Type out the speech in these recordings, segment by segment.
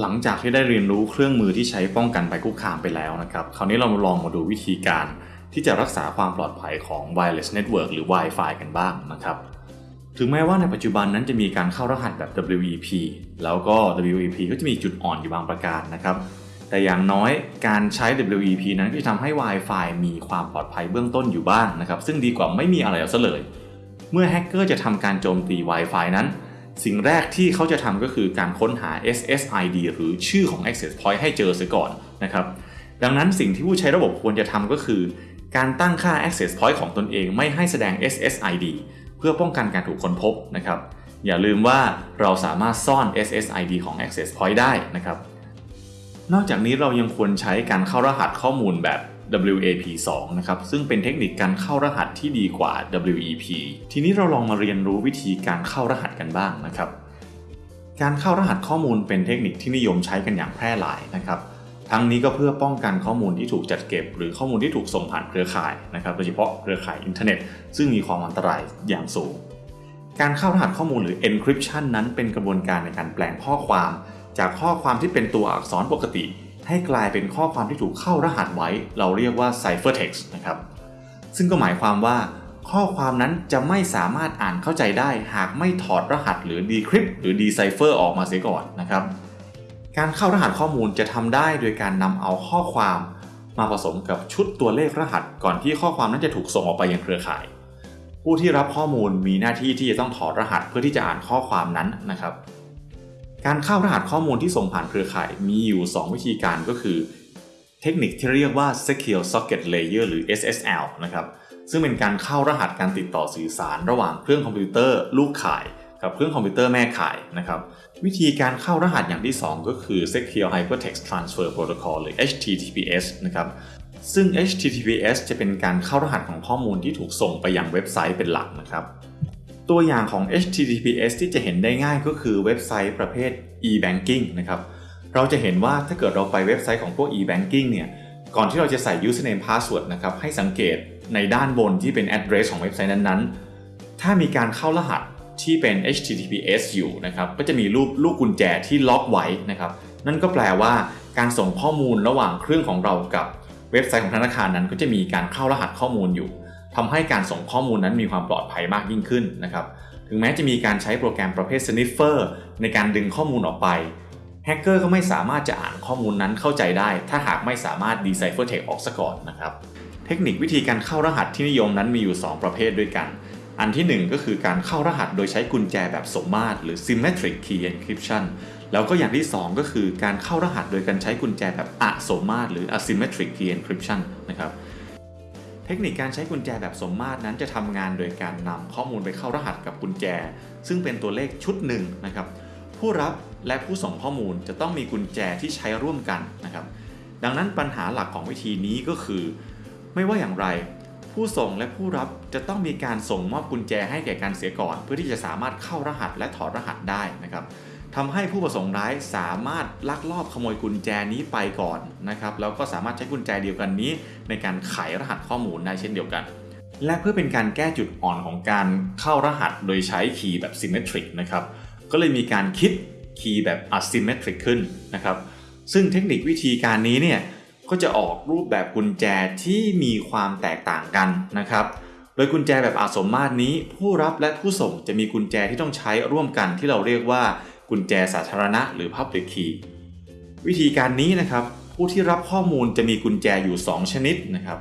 หลังจากที่ได้เรียนรู้เครื่องมือที่ใช้ป้องกันภัยคุกคามไปแล้วนะครับ คราวนี้เราลองมาดูวิธีการที่จะรักษาความปลอดภัยของ wireless network หรือ Wi-Fi กันบ้างนะครับ ถึงแม้ว่าในปัจจุบันนั้นจะมีการเข้ารหัสแบบ WEP แล้วก็ WEP ก็จะมีจุดอ่อนอยู่บางประการนะครับ แต่อย่างน้อยการใช้ WEP นั้นก็จะทำให้ Wi-Fi มีความปลอดภัยเบื้องต้นอยู่บ้างนะครับ ซึ่งดีกว่าไม่มีอะไรเอาซะเลย เมื่อแฮกเกอร์จะทำการโจมตี Wi-Fi นั้น สิ่งแรกที่เขาจะทำก็คือการค้นหา SSID หรือชื่อของ Access Point ให้เจอเสียก่อนนะครับ ดังนั้นสิ่งที่ผู้ใช้ระบบควรจะทำก็คือ การตั้งค่า Access Point ของตนเองไม่ให้แสดง SSID เพื่อป้องกันการถูกค้นพบนะครับ อย่าลืมว่าเราสามารถซ่อน SSID ของ Access Point ได้นะครับ นอกจากนี้เรายังควรใช้การเข้ารหัสข้อมูลแบบ WAP2 นะครับซึ่งเป็นเทคนิคการเข้ารหัสที่ดีกว่า WEP ทีนี้เราลองมาเรียนรู้วิธีการเข้ารหัสกันบ้างนะครับ การเข้ารหัสข้อมูลเป็นเทคนิคที่นิยมใช้กันอย่างแพร่หลายนะครับทั้งนี้ก็เพื่อป้องกันข้อมูลที่ถูกจัดเก็บ หรือข้อมูลที่ถูกส่งผ่านเครือข่ายนะครับโดยเฉพาะเครือข่ายอินเทอร์เน็ต ซึ่งมีความอันตรายอย่างสูง การเข้ารหัสข้อมูลหรือ encryption นั้นเป็นกระบวนการในการแปลงข้อความ จากข้อความที่เป็นตัวอักษรปกติ ให้กลายเป็นข้อความที่ถูกเข้ารหัสไว้ เราเรียกว่า ciphertext นะครับ ซึ่งก็หมายความว่า ข้อความนั้นจะไม่สามารถอ่านเข้าใจได้ หากไม่ถอดรหัสหรือ decrypt หรือ decipher ออกมาเสียก่อนนะครับ การเข้ารหัสข้อมูลจะทำได้โดยการนำเอาข้อความมาผสมกับชุดตัวเลขรหัส ก่อนที่ข้อความนั้นจะถูกส่งออกไปยังเครือข่าย ผู้ที่รับข้อมูลมีหน้าที่ที่จะต้องถอดรหัสเพื่อที่จะอ่านข้อความนั้นนะครับ การเข้ารหัสข้อมูลที่ส่งผ่านเครือข่ายมีอยู่ 2 วิธีการก็คือ เทคนิคที่เรียกว่า Secure Socket Layer หรือ SSL นะครับซึ่งเป็นการเข้ารหัสการติดต่อสื่อสารระหว่างเครื่องคอมพิวเตอร์ลูกข่าย กับเครื่องคอมพิวเตอร์แม่ข่ายนะครับวิธีการเข้ารหัสอย่างที่ 2 ก็คือ Secure Hypertext Transfer Protocol หรือ HTTPS นะครับซึ่ง HTTPS จะเป็นการเข้ารหัสของข้อมูลที่ถูกส่งไปยังเว็บไซต์เป็นหลักนะครับ ตัวอย่างของ HTTPS ที่จะเห็นได้ง่ายก็คือเว็บไซต์ประเภท e-banking นะครับเราจะเห็นว่าถ้าเกิดเราไปเว็บไซต์ของพวก e-banking เนี่ยก่อนที่เราจะใส่ username password นะครับให้สังเกตในด้านบนที่เป็น address ของเว็บไซต์นั้นๆ ถ้ามีการเข้ารหัสที่เป็น HTTPS อยู่นะครับก็จะมีรูปลูกกุญแจที่ล็อกไว้นะครับนั่นก็แปลว่าการส่งข้อมูลระหว่างเครื่องของเรากับเว็บไซต์ของธนาคารนั้นก็จะมีการเข้ารหัสข้อมูลอยู่ ทำให้การส่งข้อมูลนั้นมีความปลอดภัยมากยิ่งขึ้นนะครับ ถึงแม้จะมีการใช้โปรแกรมประเภท sniffer ในการดึงข้อมูลออกไปแฮกเกอร์ก็ไม่สามารถจะอ่านข้อมูลนั้นเข้าใจได้ ถ้าหากไม่สามารถ decipher text ออกซะก่อนนะครับ เทคนิควิธีการเข้ารหัสที่นิยมนั้นมีอยู่ 2 ประเภทด้วยกัน อันที่ 1 ก็คือการเข้ารหัสโดยใช้กุญแจแบบสมมาตรหรือ symmetric key encryption แล้วก็อย่างที่ 2 ก็คือการเข้ารหัสโดยการใช้กุญแจแบบอะสมมาตรหรือ asymmetric key encryption นะครับ เทคนิคการใช้กุญแจแบบสมมาตรนั้นจะทำงานโดยการนำข้อมูลไปเข้ารหัสกับกุญแจ ซึ่งเป็นตัวเลขชุดหนึ่งนะครับ ผู้รับและผู้ส่งข้อมูลจะต้องมีกุญแจที่ใช้ร่วมกันนะครับ ดังนั้นปัญหาหลักของวิธีนี้ก็คือ ไม่ว่าอย่างไร ผู้ส่งและผู้รับจะต้องมีการส่งมอบกุญแจให้แก่กันเสียก่อน เพื่อที่จะสามารถเข้ารหัสและถอดรหัสได้นะครับ ทำให้ผู้ประสงค์ร้ายสามารถลักลอบขโมยกุญแจนี้ไปก่อนนะครับแล้วก็สามารถใช้กุญแจเดียวกันนี้ ในการไขรหัสข้อมูลได้เช่นเดียวกัน และเพื่อเป็นการแก้จุดอ่อนของการเข้ารหัสโดยใช้คีย์แบบ symmetric นะครับก็เลยมีการคิดคีย์แบบ asymmetric ขึ้นนะครับซึ่งเทคนิควิธีการนี้เนี่ยก็จะออกรูปแบบกุญแจที่มีความแตกต่างกันนะครับโดยกุญแจแบบอาสมมาตรนี้ ผู้รับและผู้ส่งจะมีกุญแจที่ต้องใช้ร่วมกันที่เราเรียกว่า กุญแจสาธารณะหรือ Public Key วิธีการนี้นะครับ ผู้ที่รับข้อมูลจะมีกุญแจอยู่ 2 ชนิดนะครับ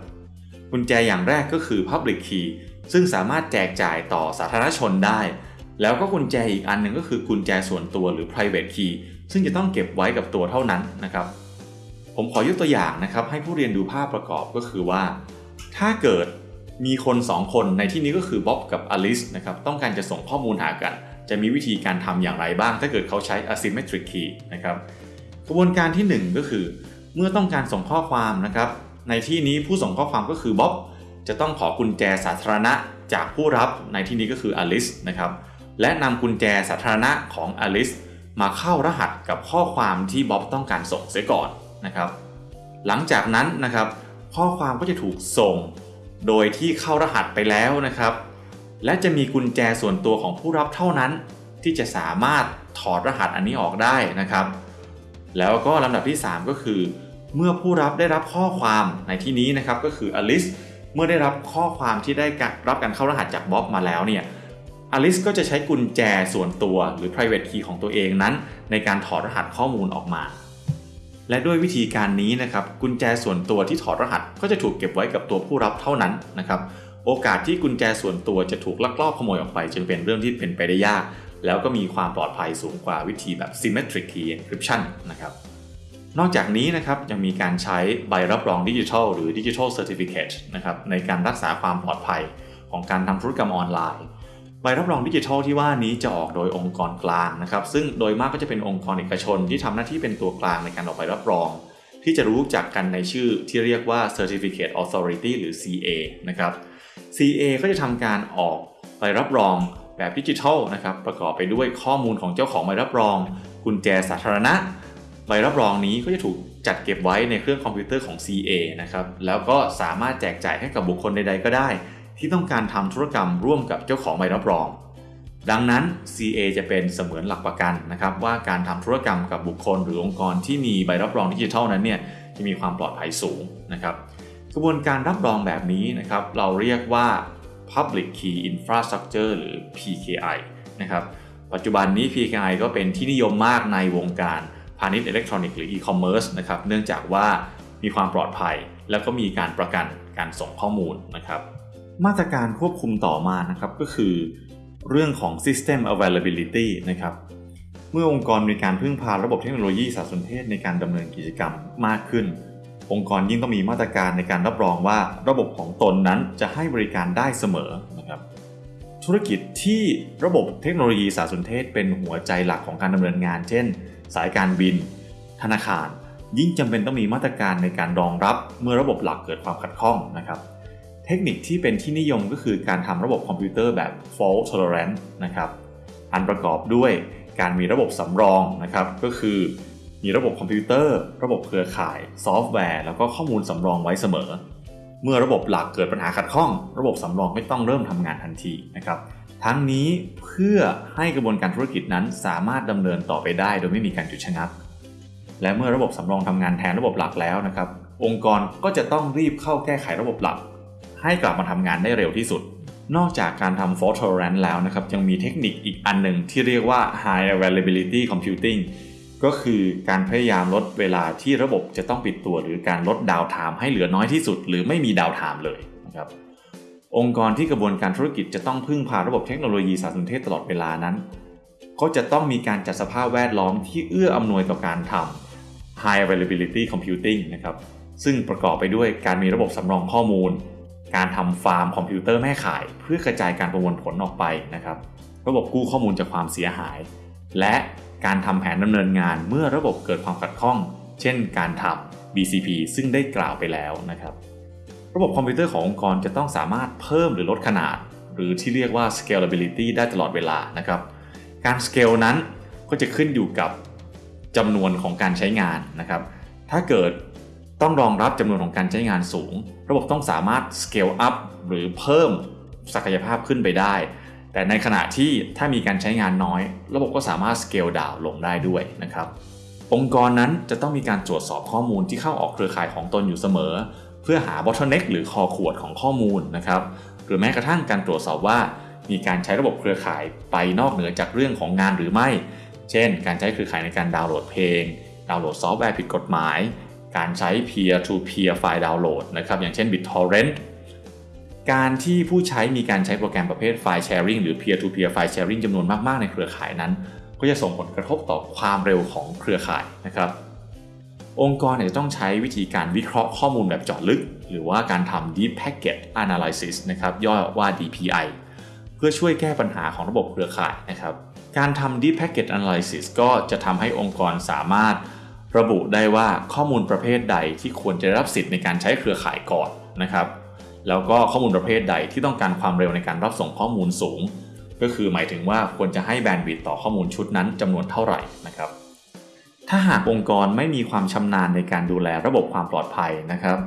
กุญแจอย่างแรกก็คือ Public Key ซึ่งสามารถแจกจ่ายต่อสาธารณชนได้ แล้วก็กุญแจอีกอันหนึ่งก็คือกุญแจส่วนตัวหรือ private key ซึ่งจะต้องเก็บไว้กับตัวเท่านั้นนะครับ ผมขอยกตัวอย่างนะครับ ให้ผู้เรียนดูภาพประกอบก็คือว่า ถ้าเกิดมีคน 2 คนในที่นี้ก็คือบ๊อบกับอลิสนะครับต้องการจะส่งข้อมูลหากัน จะมีวิธีการทำอย่างไรบ้าง ถ้าเกิดเขาใช้ asymmetric key นะครับกระบวนการที่ 1 ก็คือ เมื่อต้องการส่งข้อความนะครับในที่นี้ผู้ส่งข้อความก็คือบ๊อบจะต้องขอกุญแจสาธารณะจากผู้รับในที่นี้ก็คืออลิสนะครับและนำกุญแจสาธารณะของอลิสมาเข้ารหัสกับข้อความที่บ๊อบต้องการส่งเสียก่อนนะครับหลังจากนั้นนะครับข้อความก็จะถูกส่ง โดยที่เข้ารหัสไปแล้วนะครับ และจะมีกุญแจส่วนตัวของผู้รับเท่านั้น ที่จะสามารถถอดรหัสอันนี้ออกได้นะครับ แล้วก็ลำดับที่ 3 ก็คือ เมื่อผู้รับได้รับข้อความในที่นี้นะครับก็คืออลิสเมื่อได้รับข้อความที่ได้รับการเข้ารหัสจากบ๊อบมาแล้วเนี่ยอลิสก็จะใช้กุญแจส่วนตัวหรือ private key ของตัวเองนั้น ในการถอดรหัสข้อมูลออกมา และด้วยวิธีการนี้นะครับกุญแจส่วนตัวที่ถอดรหัสก็จะถูกเก็บไว้กับตัวผู้รับเท่านั้นนะครับ โอกาสที่กุญแจส่วนตัวจะถูกลักลอบขโมยออกไป จึงเป็นเรื่องที่เป็นไปได้ยาก แล้วก็มีความปลอดภัยสูงกว่าวิธีแบบ symmetric key encryption นะครับนอกจากนี้นะครับยังมีการใช้ใบรับรองดิจิทัลหรือ digital certificate นะครับในการรักษาความปลอดภัยของการทำธุรกรรมออนไลน์ ใบรับรองดิจิทัลที่ว่านี้จะออกโดยองค์กรกลางนะครับซึ่งโดยมากก็จะเป็นองค์กรเอกชนที่ทำหน้าที่เป็นตัวกลางในการออกใบรับรอง ที่จะรู้จักกันในชื่อที่เรียกว่า Certificate Authority หรือ CA นะครับ CA ก็จะทำการออกใบรับรองแบบดิจิทัลนะครับประกอบไปด้วยข้อมูลของเจ้าของใบรับรองกุญแจสาธารณะ ใบรับรองนี้ก็จะถูกจัดเก็บไว้ในเครื่องคอมพิวเตอร์ของ CA นะครับแล้วก็สามารถแจกจ่ายให้กับบุคคลใดๆก็ได้ ที่ต้องการทำธุรกรรมร่วมกับเจ้าของใบรับรอง ดังนั้น CA จะเป็นเสมือนหลักประกันนะครับว่าการทำธุรกรรมกับบุคคลหรือองค์กรที่มีใบรับรองดิจิทัลนั้นเนี่ยจะมีความปลอดภัยสูงนะครับ ระบวนการรับรองแบบนี้นะครับ เราเรียกว่า Public Key Infrastructure หรือ PKI นะครับ ปัจจุบันนี้ PKI ก็เป็นที่นิยมมากในวงการพาณิชย์อิเล็กทรอนิกส์หรือ e-commerce นะครับ เนื่องจากว่ามีความปลอดภัย แล้วก็มีการประกันการส่งข้อมูลนะครับ มาตรการควบคุมต่อมานะครับก็คือ เรื่องของ system availability นะครับ เมื่อองค์กรมีการพึ่งพาระบบเทคโนโลยีสารสนเทศในการดำเนินกิจกรรมมากขึ้น องค์กรยิ่งต้องมีมาตรการในการรับรองว่าระบบของตนนั้นจะให้บริการได้เสมอนะครับธุรกิจที่ระบบเทคโนโลยีสารสนเทศเป็นหัวใจหลักของการดำเนินงาน เช่น สายการบิน ธนาคาร ยิ่งจำเป็นต้องมีมาตรการในการรองรับเมื่อระบบหลักเกิดความขัดข้องนะครับเทคนิคที่เป็นที่นิยมก็คือการทำระบบคอมพิวเตอร์แบบ fault tolerant นะครับ อันประกอบด้วยการมีระบบสำรองนะครับ ก็คือ มีระบบคอมพิวเตอร์ ระบบเครือข่าย ซอฟต์แวร์ แล้วก็ข้อมูลสำรองไว้เสมอ เมื่อระบบหลักเกิดปัญหาขัดข้อง ระบบสำรองนั้นต้องเริ่มทำงานทันทีนะครับทั้งนี้เพื่อให้กระบวนการธุรกิจนั้นสามารถดำเนินต่อไปได้ โดยไม่มีการหยุดชะงัก และเมื่อระบบสำรองทำงานแทนระบบหลักแล้วนะครับ องค์กรก็จะต้องรีบเข้าแก้ไขระบบหลัก ให้กลับมาทำงานได้เร็วที่สุด นอกจากการทำ fault tolerance แล้วนะครับ ยังมีเทคนิคอีกอันหนึ่งที่เรียกว่า high availability computing ก็คือการพยายามลดเวลาที่ระบบจะต้องปิดตัว หรือการลด downtime ให้เหลือน้อยที่สุด หรือไม่มี downtime เลยนะครับองค์กรที่กระบวนการธุรกิจจะต้องพึ่งพาระบบเทคโนโลยีสารสนเทศตลอดเวลานั้น ก็จะต้องมีการจัดสภาพแวดล้อมที่เอื้ออำนวยต่อการทำ high availability computing นะครับซึ่งประกอบไปด้วยการมีระบบสำรองข้อมูล การทำฟาร์มคอมพิวเตอร์แม่ข่าย เพื่อกระจายการประมวลผลออกไปนะครับ ระบบกู้ข้อมูลจากความเสียหาย และ การทำแผนดำเนินงานเมื่อระบบเกิดความขัดข้อง เช่นการทำ BCP ซึ่งได้กล่าวไปแล้วนะครับ ระบบคอมพิวเตอร์ขององค์กรจะต้องสามารถเพิ่มหรือลดขนาด หรือที่เรียกว่า scalability ได้ตลอดเวลานะครับ การ scale นั้นก็จะขึ้นอยู่กับจำนวนของการใช้งานนะครับ ถ้าเกิดต้องรองรับจำนวนของการใช้งานสูง ระบบต้องสามารถ scale up หรือเพิ่มศักยภาพขึ้นไปได้ แต่ในขณะที่ถ้ามีการใช้งานน้อย ระบบก็สามารถ scale down ลงได้ด้วยนะครับ องค์กรนั้นจะต้องมีการตรวจสอบข้อมูลที่เข้าออกเครือข่ายของตนอยู่เสมอ เพื่อหา bottleneck หรือคอขวดของข้อมูลนะครับ หรือแม้กระทั่งการตรวจสอบว่ามีการใช้ระบบเครือข่ายไปนอกเหนือจากเรื่องของงานหรือไม่ เช่น การใช้เครือข่ายในการดาวน์โหลดเพลง ดาวน์โหลดซอฟต์แวร์ผิดกฎหมาย การใช้ peer to peer ไฟล์ดาวน์โหลดนะครับ อย่างเช่น BitTorrent การที่ผู้ใช้มีการใช้โปรแกรมประเภท file sharing หรือ peer to peer ไฟล์แชร์ริงจำนวนมากๆในเครือข่ายนั้น ก็จะส่งผลกระทบต่อความเร็วของเครือข่ายนะครับองค์กรจะต้องใช้วิธีการวิเคราะห์ข้อมูลแบบเจาะลึก หรือว่าการทำ deep packet analysis นะครับย่อว่า DPI เพื่อช่วยแก้ปัญหาของระบบเครือข่ายนะครับการทำ deep packet analysis ก็จะทำให้องค์กรสามารถระบุได้ว่าข้อมูลประเภทใดที่ควรจะรับสิทธิ์ในการใช้เครือข่ายก่อนนะครับ แล้วก็ข้อมูลประเภทใดที่ต้องการความเร็วในการรับส่งข้อมูลสูง ก็คือหมายถึงว่าควรจะให้แบนด์วิดต์ต่อข้อมูลชุดนั้นจำนวนเท่าไหร่นะครับ ถ้าหากองค์กรไม่มีความชำนาญในการดูแลระบบความปลอดภัยนะครับ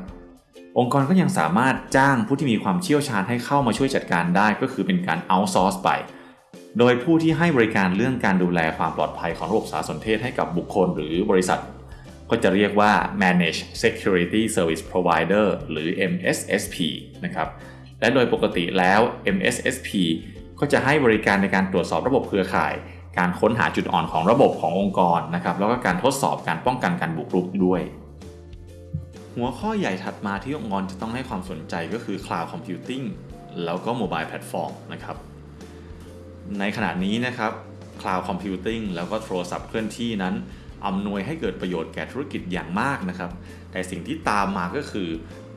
องค์กรก็ยังสามารถจ้างผู้ที่มีความเชี่ยวชาญให้เข้ามาช่วยจัดการได้ ก็คือเป็นการ outsource ไป โดยผู้ที่ให้บริการเรื่องการดูแลความปลอดภัยของระบบสารสนเทศให้กับบุคคล หรือบริษัท ก็จะเรียกว่า Managed Security Service Provider หรือ MSSP นะครับ และโดยปกติแล้ว MSSP ก็จะให้บริการในการตรวจสอบระบบเครือข่าย การค้นหาจุดอ่อนของระบบขององค์กรนะครับ แล้วก็การทดสอบการป้องกันการบุกรุกด้วย หัวข้อใหญ่ถัดมาที่องค์กรจะต้องให้ความสนใจก็คือ Cloud Computing แล้วก็ Mobile Platform นะครับ ในขณะนี้นะครับ Cloud Computing แล้วก็โทรศัพท์เคลื่อนที่นั้น อำนวยให้เกิดประโยชน์แก่ธุรกิจอย่างมากนะครับ แต่สิ่งที่ตามมาก็คือ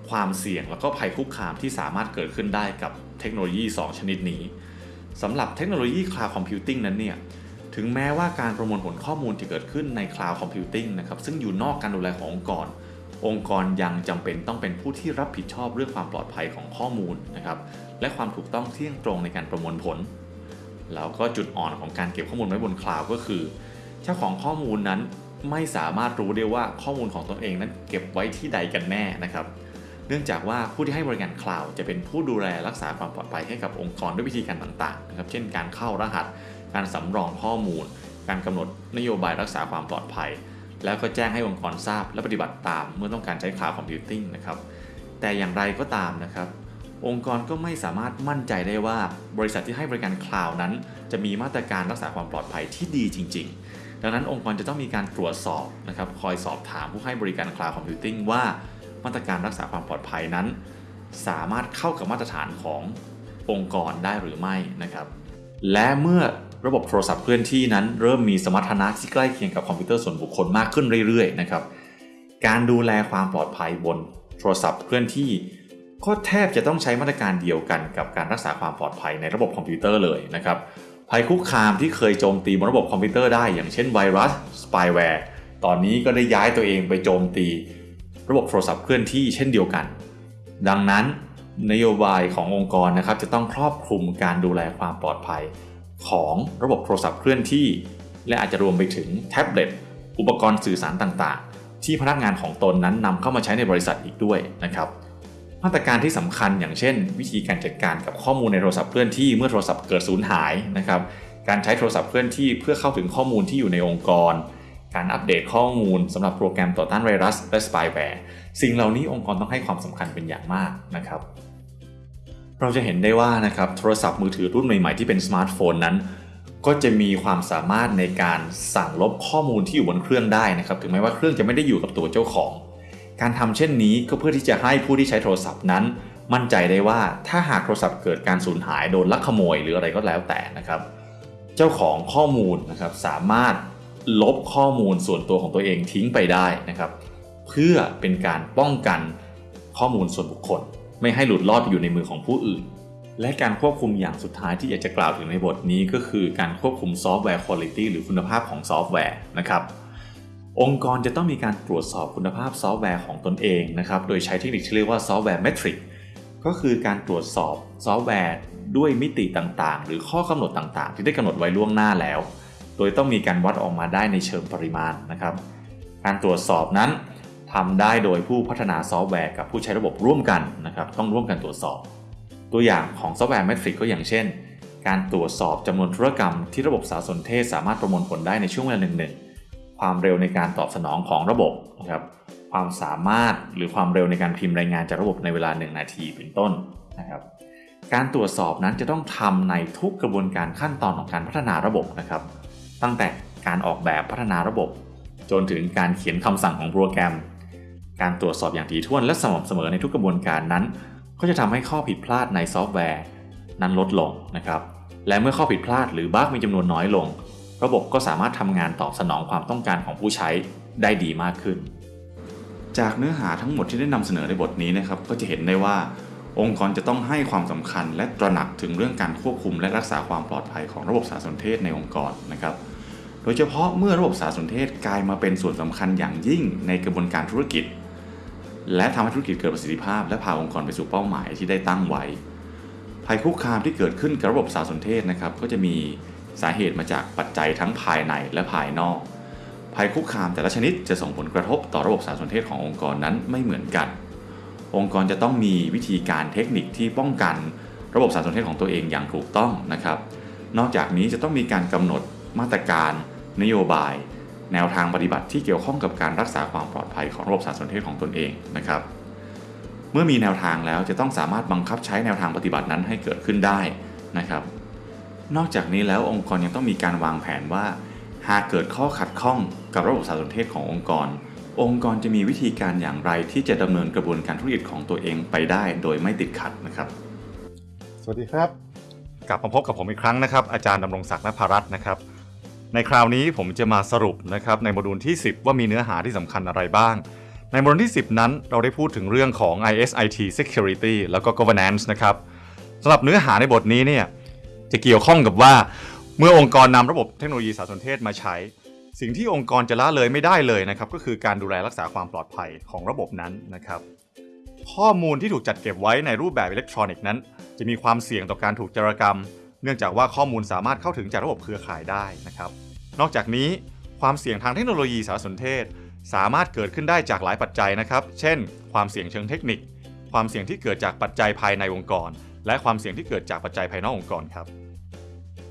ความเสี่ยงแล้วก็ภัยคุกคามที่สามารถเกิดขึ้นได้กับเทคโนโลยี 2 ชนิดนี้สำหรับเทคโนโลยี Cloud Computing นั้นเนี่ยถึงแม้ว่าการประมวลผลข้อมูลที่เกิดขึ้นใน Cloud Computing นะครับซึ่งอยู่นอกการดูแลขององค์กร องค์กรยังจำเป็นต้องเป็นผู้ที่รับผิดชอบเรื่องความปลอดภัยของข้อมูลนะครับและความถูกต้องเที่ยงตรงในการประมวลผล แล้วก็จุดอ่อนของการเก็บข้อมูลไว้บนคลาวด์ก็คือ เจ้าของข้อมูลนั้นไม่สามารถรู้ได้ว่าข้อมูลของตนเองนั้นเก็บไว้ที่ใดกันแน่นะครับ เนื่องจากว่าผู้ที่ให้บริการคลาวด์จะเป็นผู้ดูแลรักษาความปลอดภัยให้กับองค์กรด้วยวิธีการต่างๆนะครับ เช่น การเข้ารหัส การสำรองข้อมูล การกำหนดนโยบายรักษาความปลอดภัย แล้วก็แจ้งให้องค์กรทราบและปฏิบัติตามเมื่อต้องการใช้ Cloud Computing นะครับ แต่อย่างไรก็ตามนะครับองค์กรก็ไม่สามารถมั่นใจได้ว่าบริษัทที่ให้บริการคลาวด์นั้น จะมีมาตรการรักษาความปลอดภัยที่ดีจริง ๆ ดังนั้นองค์กรจะต้องมีการตรวจสอบนะครับคอยสอบถามผู้ให้บริการ cloud computing ว่ามาตรการรักษาความปลอดภัยนั้น สามารถเข้ากับมาตรฐานขององค์กรได้หรือไม่นะครับ และเมื่อระบบโทรศัพท์เคลื่อนที่นั้น เริ่มมีสมรรถนะที่ใกล้เคียงกับคอมพิวเตอร์ส่วนบุคคลมากขึ้นเรื่อยๆนะครับการดูแลความปลอดภัยบนโทรศัพท์เคลื่อนที่ก็แทบจะต้องใช้มาตรการเดียวกันกับการรักษาความปลอดภัยในระบบคอมพิวเตอร์เลยนะครับ ภัยคุกคามที่เคยโจมตีบนระบบคอมพิวเตอร์ได้อย่างเช่นไวรัสสปายแวร์ตอนนี้ก็ได้ย้ายตัวเองไปโจมตี ระบบโทรศัพท์เคลื่อนที่เช่นเดียวกัน ดังนั้นนโยบายขององค์กรนะครับจะต้องครอบคลุมการดูแลความปลอดภัย ของระบบโทรศัพท์เคลื่อนที่ และอาจจะรวมไปถึงแท็บเล็ตอุปกรณ์สื่อสารต่างๆ ที่พนักงานของตนนั้นนำเข้ามาใช้ในบริษัทอีกด้วยนะครับ มาตรการที่สำคัญอย่างเช่น วิธีการจัดการกับข้อมูลในโทรศัพท์เคลื่อนที่เมื่อโทรศัพท์เกิดสูญหายนะครับการใช้โทรศัพท์เคลื่อนที่เพื่อเข้าถึงข้อมูลที่อยู่ในองค์กร การอัปเดตข้อมูลสำหรับโปรแกรมต่อต้านไวรัสและสปายแวร์สิ่งเหล่านี้องค์กรต้องให้ความสำคัญเป็นอย่างมากนะครับ เราจะเห็นได้ว่านะครับโทรศัพท์มือถือรุ่นใหม่ๆที่เป็นสมาร์ทโฟนนั้น ก็จะมีความสามารถในการสั่งลบข้อมูลที่อยู่บนเครื่องได้นะครับ ถึงแม้ว่าเครื่องจะไม่ได้อยู่กับตัวเจ้าของ การทำเช่นนี้ก็เพื่อที่จะให้ผู้ที่ใช้โทรศัพท์นั้น มั่นใจได้ว่าถ้าหากโทรศัพท์เกิดการสูญหายโดนลักขโมยหรืออะไรก็แล้วแต่นะครับ เจ้าของข้อมูลนะครับสามารถลบข้อมูลส่วนตัวของตัวเองทิ้งไปได้นะครับ เพื่อเป็นการป้องกันข้อมูลส่วนบุคคล ไม่ให้หลุดลอดไปอยู่ในมือของผู้อื่น และการควบคุมอย่างสุดท้ายที่อยากจะกล่าวถึงในบทนี้ก็คือการควบคุมซอฟต์แวร์คุณภาพหรือคุณภาพของซอฟต์แวร์นะครับ องค์กรจะต้องมีการตรวจสอบคุณภาพซอฟต์แวร์ของตนเองนะครับ โดยใช้เทคนิคที่เรียกว่า software metric ก็คือการตรวจสอบซอฟต์แวร์ด้วยมิติต่างๆ หรือข้อกำหนดต่างๆ ที่ได้กำหนดไว้ล่วงหน้าแล้ว โดยต้องมีการวัดออกมาได้ในเชิงปริมาณนะครับ การตรวจสอบนั้นทำได้โดยผู้พัฒนาซอฟต์แวร์กับผู้ใช้ระบบร่วมกันนะครับ ต้องร่วมกันตรวจสอบ ตัวอย่างของ software metric ก็อย่างเช่น การตรวจสอบจำนวนธุรกรรมที่ระบบสารสนเทศสามารถประมวลผลได้ในช่วงเวลาหนึ่ง ความเร็วในการตอบสนองของระบบนะครับความสามารถหรือความเร็วในการพิมพ์รายงานจากระบบในเวลา 1 นาทีเป็นต้นนะครับการตรวจสอบนั้นจะต้องทำในทุกกระบวนการขั้นตอนของการพัฒนาระบบนะครับ ตั้งแต่การออกแบบพัฒนาระบบ จนถึงการเขียนคำสั่งของโปรแกรม การตรวจสอบอย่างถี่ถ้วนและสม่ำเสมอในทุกกระบวนการนั้น ก็จะทำให้ข้อผิดพลาดในซอฟต์แวร์ นั้นลดลงนะครับ และเมื่อข้อผิดพลาดหรือบั๊กมีจำนวนน้อยลง ระบบก็สามารถทำงานตอบสนองความต้องการของผู้ใช้ได้ดีมากขึ้น จากเนื้อหาทั้งหมดที่ได้นำเสนอในบทนี้นะครับก็จะเห็นได้ว่า องค์กรจะต้องให้ความสำคัญ และตระหนักถึงเรื่องการควบคุม และรักษาความปลอดภัยของระบบสารสนเทศในองค์กรนะครับโดยเฉพาะเมื่อระบบสารสนเทศกลายมาเป็นส่วนสำคัญอย่างยิ่งในกระบวนการธุรกิจ และทำให้ธุรกิจเกิดประสิทธิภาพ และพาองค์กรไปสู่เป้าหมายที่ได้ตั้งไว้ภัยคุกคามที่เกิดขึ้นกับระบบสารสนเทศนะครับก็จะมี สาเหตุมาจากปัจจัยทั้งภายในและภายนอก ภัยคุกคามแต่ละชนิดจะส่งผลกระทบต่อระบบสารสนเทศขององค์กรนั้นไม่เหมือนกัน องค์กรจะต้องมีวิธีการเทคนิคที่ป้องกันระบบสารสนเทศของตัวเองอย่างถูกต้องนะครับ นอกจากนี้จะต้องมีการกำหนดมาตรการ นโยบาย แนวทางปฏิบัติที่เกี่ยวข้องกับการรักษาความปลอดภัยของระบบสารสนเทศของตนเองนะครับ เมื่อมีแนวทางแล้วจะต้องสามารถบังคับใช้แนวทางปฏิบัตินั้นให้เกิดขึ้นได้นะครับ นอกจากนี้แล้วองค์กรยังต้องมีการวางแผนว่า หากเกิดข้อขัดข้องกับระบบสารสนเทศขององค์กร องค์กรจะมีวิธีการอย่างไรที่จะดำเนินกระบวนการธุรกิจของตัวเองไปได้โดยไม่ติดขัดนะครับ สวัสดีครับ กลับมาพบกับผมอีกครั้งนะครับ อาจารย์ดำรงศักดิ์นภรัตน์นะครับ ในคราวนี้ผมจะมาสรุปนะครับในโมดูลที่ 10 ว่ามีเนื้อหาที่สำคัญอะไรบ้างในโมดูลที่ 10 นั้นเราได้พูดถึงเรื่องของ ISIT Security แล้วก็ Governance นะครับสำหรับเนื้อหาในบทนี้เนี่ย จะเกี่ยวข้องกับว่า เมื่อองค์กรนำระบบเทคโนโลยีสารสนเทศมาใช้ สิ่งที่องค์กรจะละเลยไม่ได้เลยนะครับก็คือการดูแลรักษาความปลอดภัยของระบบนั้นนะครับข้อมูลที่ถูกจัดเก็บไว้ในรูปแบบอิเล็กทรอนิกส์นั้น จะมีความเสี่ยงต่อการถูกจารกรรม เนื่องจากว่าข้อมูลสามารถเข้าถึงจากระบบเครือข่ายได้นะครับ นอกจากนี้ความเสี่ยงทางเทคโนโลยีสารสนเทศ สามารถเกิดขึ้นได้จากหลายปัจจัยนะครับ เช่น ความเสี่ยงเชิงเทคนิค ความเสี่ยงที่เกิดจากปัจจัยภายในองค์กร และความเสี่ยงที่เกิดจากปัจจัยภายนอกองค์กรครับ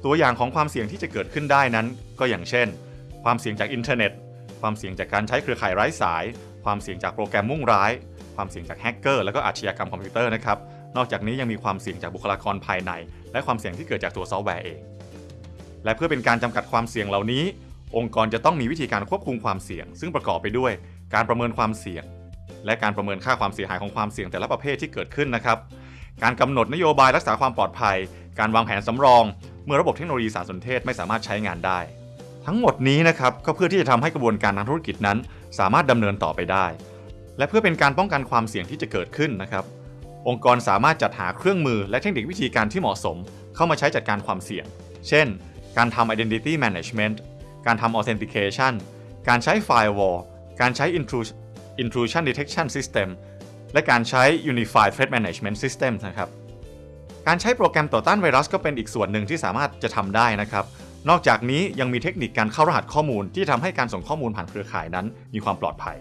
ตัวอย่างของความเสี่ยงที่จะเกิดขึ้นได้นั้น ก็อย่างเช่น ความเสี่ยงจากอินเทอร์เน็ต ความเสี่ยงจากการใช้เครือข่ายไร้สาย ความเสี่ยงจากโปรแกรมมุ่งร้าย ความเสี่ยงจากแฮกเกอร์และก็อาชญากรรมคอมพิวเตอร์นะครับ นอกจากนี้ยังมีความเสี่ยงจากบุคลากรภายใน และความเสี่ยงที่เกิดจากตัวซอฟต์แวร์เอง และเพื่อเป็นการจำกัดความเสี่ยงเหล่านี้ องค์กรจะต้องมีวิธีการควบคุมความเสี่ยง ซึ่งประกอบไปด้วย การประเมินความเสี่ยง และการประเมินค่าความเสียหายของความเสี่ยงแต่ละประเภทที่เกิดขึ้นนะครับ การกำหนดนโยบายรักษาความปลอดภัย การวางแผนสำรอง เมื่อระบบเทคโนโลยีสารสนเทศไม่สามารถใช้งานได้ ทั้งหมดนี้นะครับก็เพื่อที่จะทำให้กระบวนการทางธุรกิจนั้น สามารถดำเนินต่อไปได้ และเพื่อเป็นการป้องกันความเสี่ยงที่จะเกิดขึ้นนะครับองค์กรสามารถจัดหาเครื่องมือและเทคนิควิธีการที่เหมาะสม เข้ามาใช้จัดการความเสี่ยง เช่น การทำ identity management การทำ authentication การใช้ firewall การใช้ intrusion intrusion detection system และการใช้ unified threat management system นะครับ การใช้โปรแกรมต่อต้านไวรัสก็เป็นอีกส่วนหนึ่งที่สามารถจะทำได้นะครับ นอกจากนี้ยังมีเทคนิคการเข้ารหัสข้อมูลที่ทำให้การส่งข้อมูลผ่านเครือข่ายนั้นมีความปลอดภัย